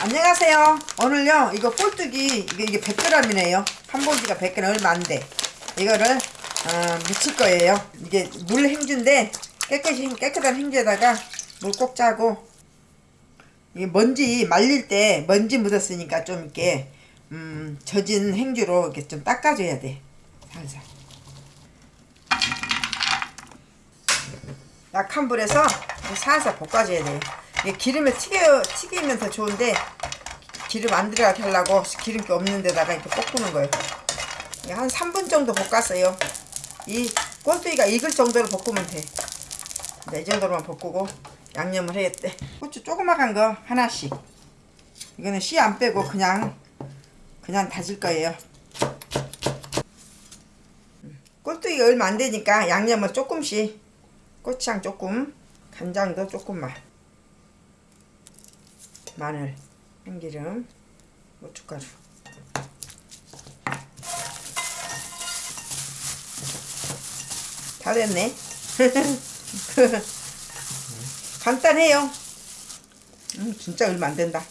안녕하세요. 오늘요, 이거 꼴뚜기, 이게, 이게 100g이네요. 한 봉지가 100g 얼마 안 돼. 이거를, 어, 묻힐 거예요. 이게 물 행주인데, 깨끗이, 깨끗한 행주에다가 물 꼭 짜고, 이게 먼지 말릴 때 먼지 묻었으니까 좀 이렇게, 음, 젖은 행주로 이렇게 좀 닦아줘야 돼. 살살. 약한 불에서 살살 볶아줘야 돼요. 기름에 튀겨, 튀기면 더 좋은데 기름 안 들어가게 하려고 기름기 없는 데다가 이렇게 볶는 거예요. 한 3분 정도 볶았어요. 이 꼴뚜기가 익을 정도로 볶으면 돼. 네, 이 정도로만 볶고 양념을 해야돼. 고추 조그마한 거 하나씩. 이거는 씨 안 빼고 그냥 그냥 다질 거예요. 꼴뚜기가 얼마 안 되니까 양념을 조금씩 고추장 조금 간장도 조금만 마늘 참기름 고춧가루 다 됐네. 간단해요. 음, 진짜 얼마 안 된다